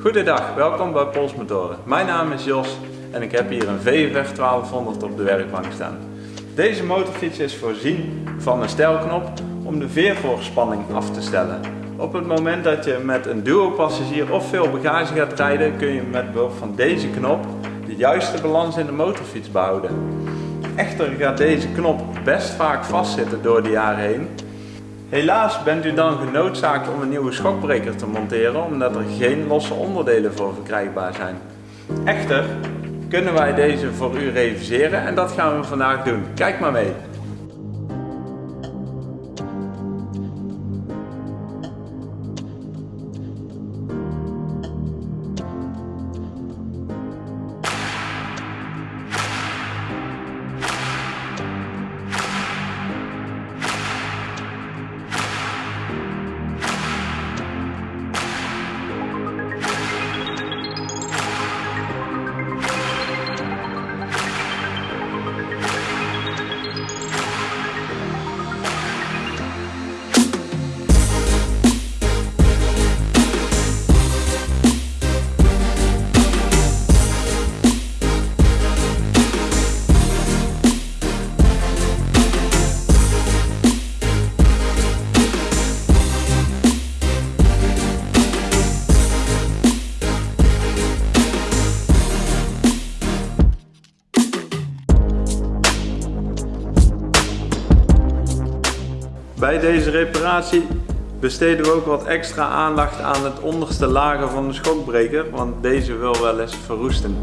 Goedendag, welkom bij Polsmotoren. Mijn naam is Jos en ik heb hier een VFR 1200 op de werkbank staan. Deze motorfiets is voorzien van een stijlknop om de veervoorspanning af te stellen. Op het moment dat je met een duo-passagier of veel bagage gaat rijden, kun je met behulp van deze knop de juiste balans in de motorfiets behouden. Echter gaat deze knop best vaak vastzitten door de jaren heen Helaas bent u dan genoodzaakt om een nieuwe schokbreker te monteren omdat er geen losse onderdelen voor verkrijgbaar zijn. Echter kunnen wij deze voor u reviseren en dat gaan we vandaag doen. Kijk maar mee! Bij deze reparatie besteden we ook wat extra aandacht aan het onderste lager van de schokbreker, want deze wil wel eens verroesten.